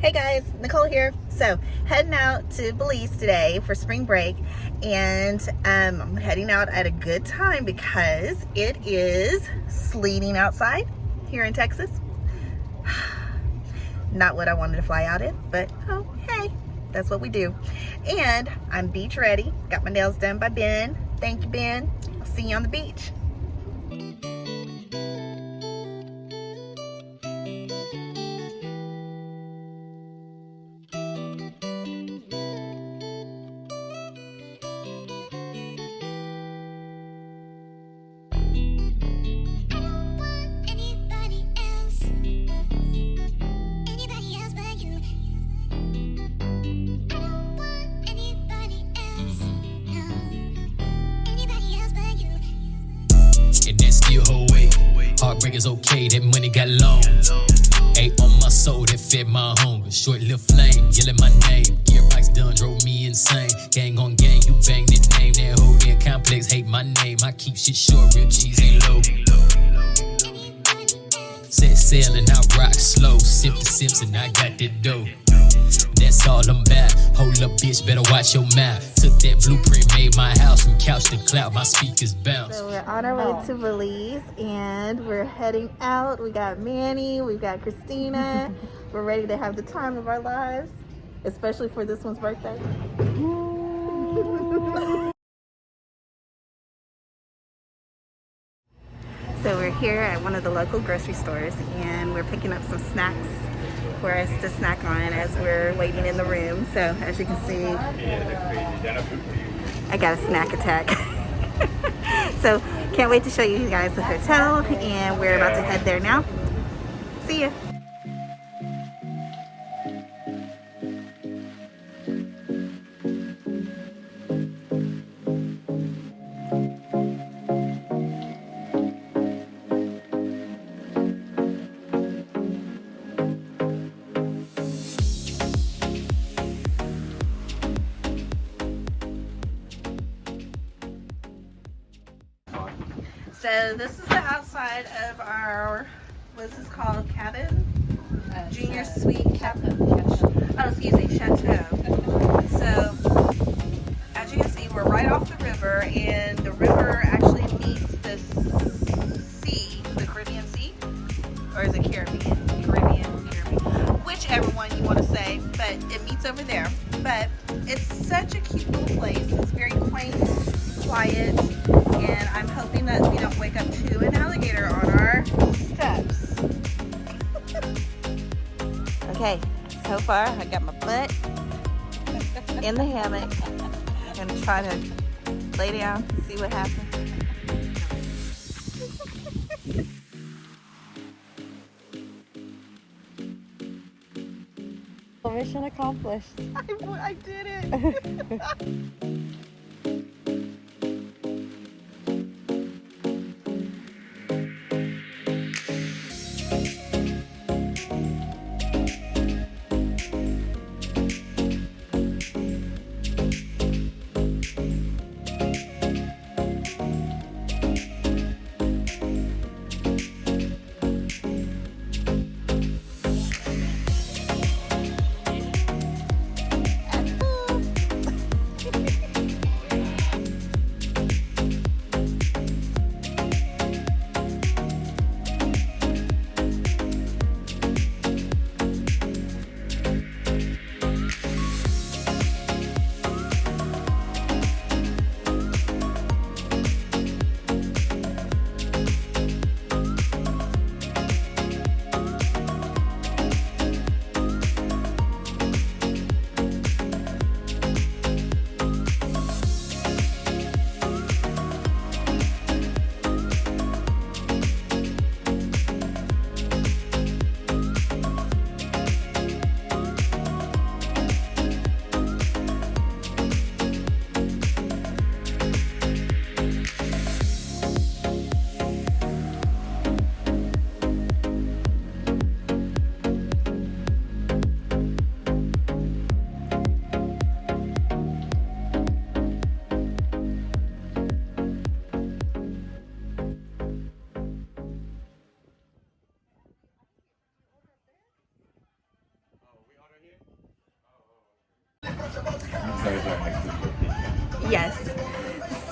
Hey guys, Nicole here. So heading out to Belize today for spring break and um, I'm heading out at a good time because it is sleeting outside here in Texas. Not what I wanted to fly out in, but oh, hey, that's what we do. And I'm beach ready. Got my nails done by Ben. Thank you, Ben. I'll see you on the beach. Is okay, that money got long. Ate on my soul that fed my hunger. Short little flame, yelling my name. Gearbox done drove me insane. Gang on gang, you bang that name. That whole damn complex hate my name. I keep shit short, real cheese ain't low. Set sail and I rock slow. Sip the sips and I got that dough. That's all I'm about. Hold up, bitch, better watch your mouth. Took that blueprint, made my house from couch to cloud. My speakers bounce. So we're on our way to oh. Belize and we're heading out. We got Manny, we've got Christina. we're ready to have the time of our lives, especially for this one's birthday. So we're here at one of the local grocery stores and we're picking up some snacks for us to snack on as we're waiting in the room. So as you can see, I got a snack attack. so can't wait to show you guys the hotel and we're about to head there now. See ya. Outside of our, what's this called, cabin? Uh, Junior suite cabin. Oh, excuse me, chateau. So, as you can see, we're right off the river, and the river actually meets the sea, the Caribbean Sea, or is it Caribbean? Caribbean, Caribbean, whichever one you want to say, but it meets over there. But it's such a cute little place. It's very quaint, quiet, and I'm hoping that we don't wake up to an alligator on our steps. okay, so far I got my butt in the hammock. I'm gonna try to lay down, see what happens. Mission accomplished. I, I did it.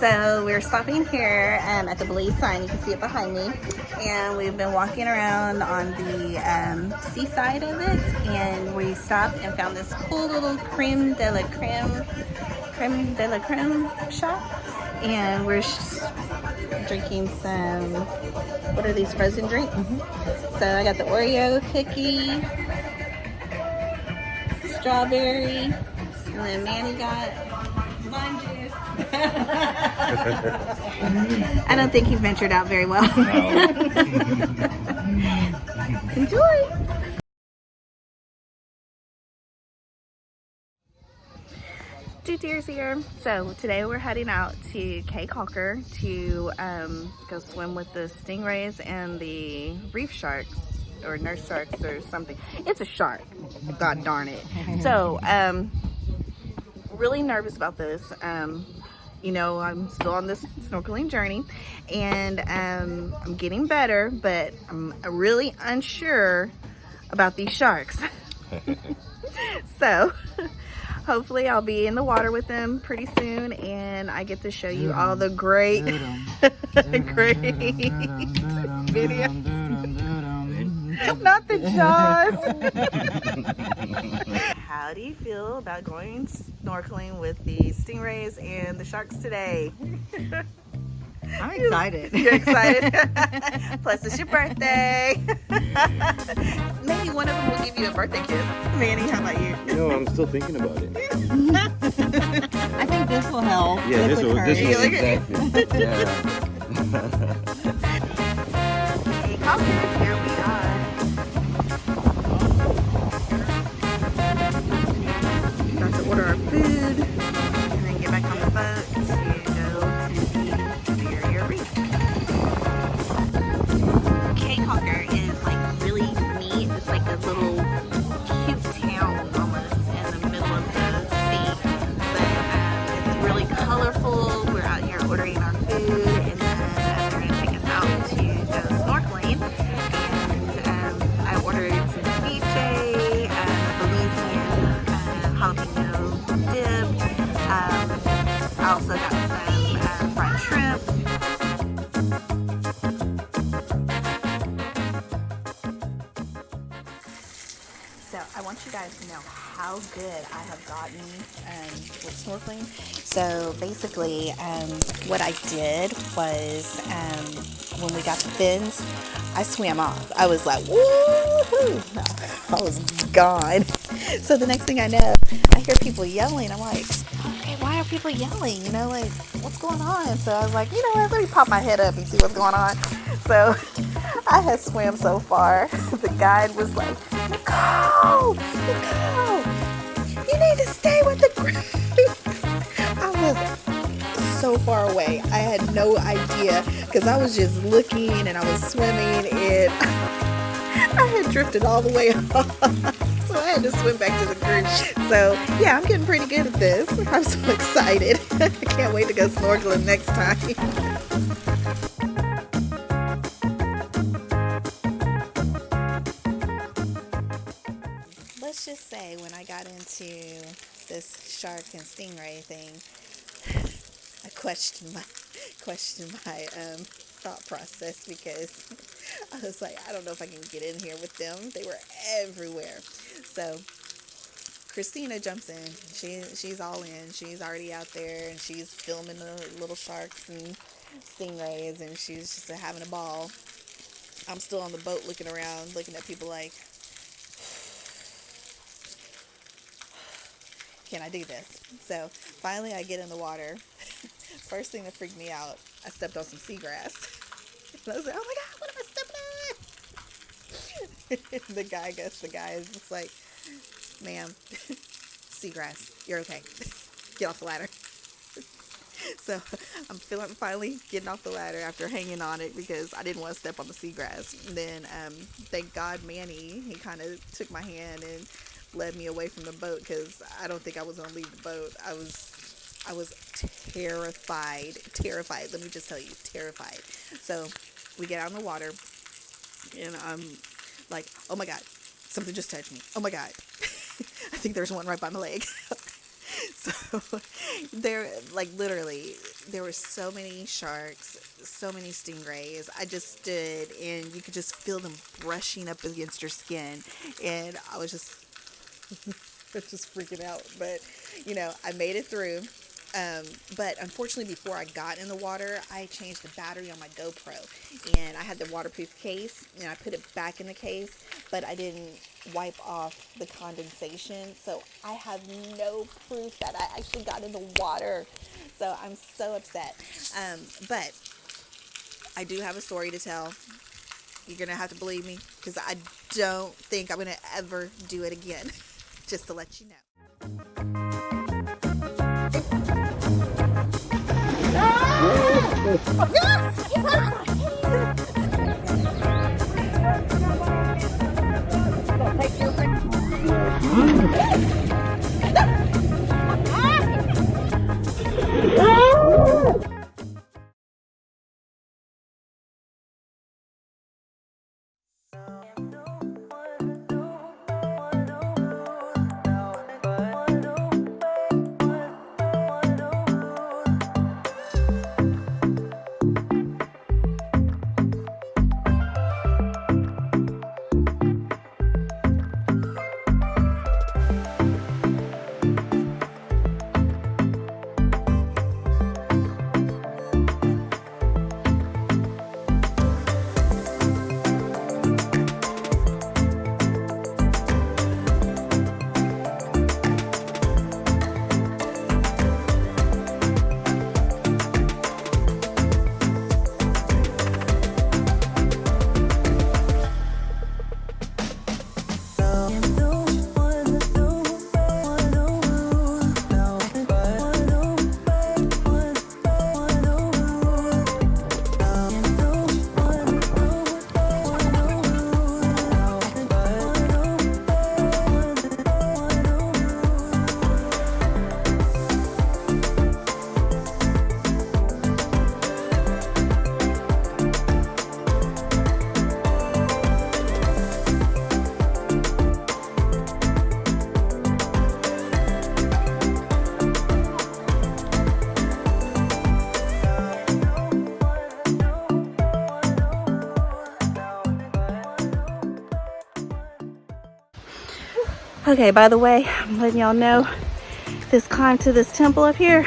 So we're stopping here um, at the Belize sign. You can see it behind me. And we've been walking around on the um, seaside of it. And we stopped and found this cool little creme de la creme, creme de la creme shop. And we're drinking some, what are these, frozen drinks? Mm -hmm. So I got the Oreo cookie, strawberry, and then Manny got lime juice. I don't think he ventured out very well. Enjoy! Two tears here. So today we're heading out to Caye Caulker to um, go swim with the stingrays and the reef sharks or nurse sharks or something. It's a shark. God darn it. So, um, really nervous about this. Um, you know, I'm still on this snorkeling journey and um, I'm getting better, but I'm really unsure about these sharks. so, hopefully I'll be in the water with them pretty soon and I get to show you all the great, great videos. Not the jaws. How do you feel about going snorkeling with the stingrays and the sharks today? I'm excited. You're excited? Plus, it's your birthday. Maybe one of them will give you a birthday kiss. Manny, how about you? No, I'm still thinking about it. I think this will help. Yeah, this will, this will exactly. yeah. hey, how good I have gotten um, with snorkeling. So basically um, what I did was um, when we got the fins, I swam off. I was like, woohoo! I was gone. So the next thing I know, I hear people yelling. I'm like, okay, why are people yelling? You know, like, what's going on? So I was like, you know what, let me pop my head up and see what's going on. So I had swam so far. The guide was like, Nicole, Nicole, need to stay with the group. I was so far away. I had no idea because I was just looking and I was swimming and I had drifted all the way off so I had to swim back to the group. So yeah, I'm getting pretty good at this. I'm so excited. I can't wait to go snorkeling next time. Shark and stingray thing, I questioned my questioned my um, thought process because I was like, I don't know if I can get in here with them. They were everywhere. So Christina jumps in. She she's all in. She's already out there and she's filming the little sharks and stingrays and she's just having a ball. I'm still on the boat looking around, looking at people like, can I do this? So finally I get in the water. First thing that freaked me out, I stepped on some seagrass. And I was like, oh my god, what am I stepping on? the guy goes, the guy is just like, ma'am, seagrass, you're okay. Get off the ladder. so I'm feeling finally getting off the ladder after hanging on it because I didn't want to step on the seagrass. And then um, thank God Manny, he kind of took my hand and led me away from the boat because I don't think I was gonna leave the boat. I was I was terrified, terrified. Let me just tell you, terrified. So we get out in the water, and I'm like, oh my god, something just touched me. Oh my god, I think there's one right by my leg. So there, like literally, there were so many sharks, so many stingrays. I just stood and you could just feel them brushing up against your skin, and I was just, Was just freaking out. But you know, I made it through. Um, but unfortunately, before I got in the water, I changed the battery on my GoPro, and I had the waterproof case, and I put it back in the case, but I didn't wipe off the condensation, so I have no proof that I actually got in the water. So I'm so upset. Um, but I do have a story to tell. You're gonna have to believe me because I don't think I'm gonna ever do it again. Just to let you know. Ah! Okay, by the way, I'm letting y'all know this climb to this temple up here.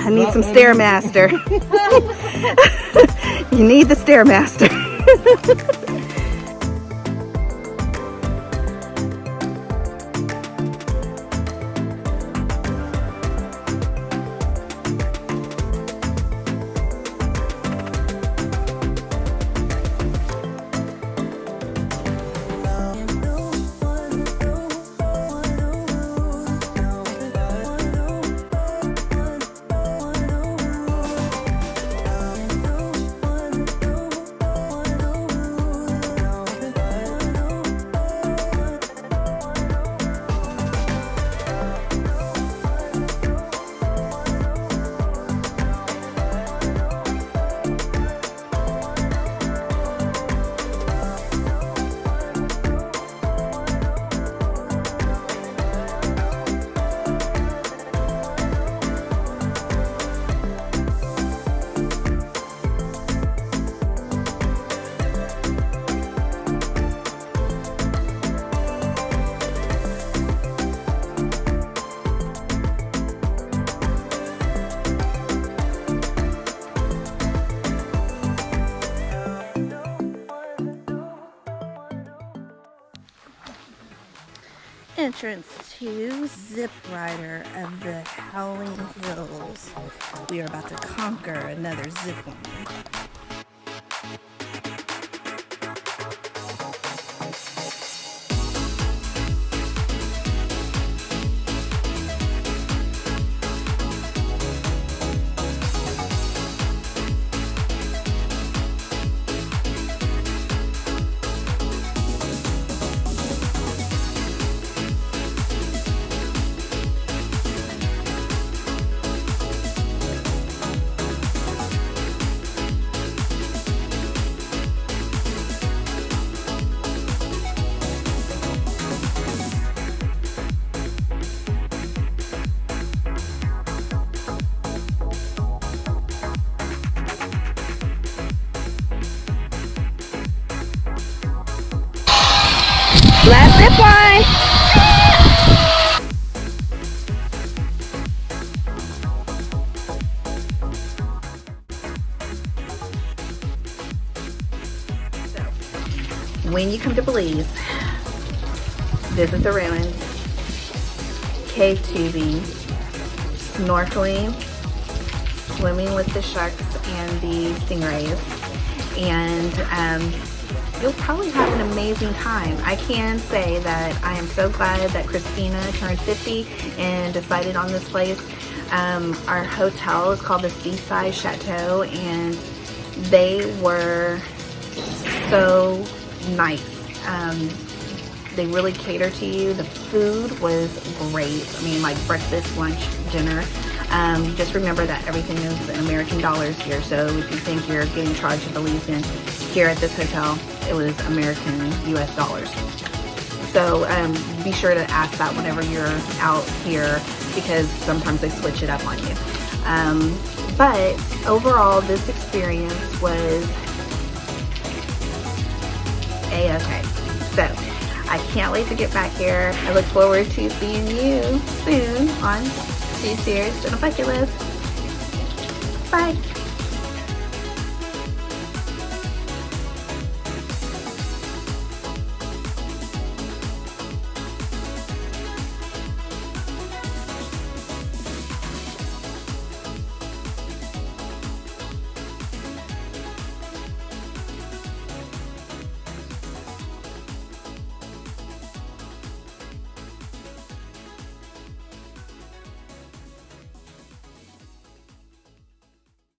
I need some Stairmaster. you need the Stairmaster. entrance to Zip Rider of the Howling Hills. We are about to conquer another zip line. Zip line. when you come to Belize, visit the ruins, cave tubing, snorkeling, swimming with the sharks and the stingrays, and um, you'll probably have an amazing time. I can say that I am so glad that Christina turned 50 and decided on this place. Um, our hotel is called the Seaside Chateau, and they were so nice. Um, they really cater to you. The food was great. I mean, like breakfast, lunch, dinner. Um, just remember that everything is in American dollars here. So if you think you're getting charged a Belizean here at this hotel, it was American US dollars. So um, be sure to ask that whenever you're out here because sometimes they switch it up on you. Um, but overall, this experience was a-okay. So I can't wait to get back here. I look forward to seeing you soon on Two Tears and a Bucket List. Bye.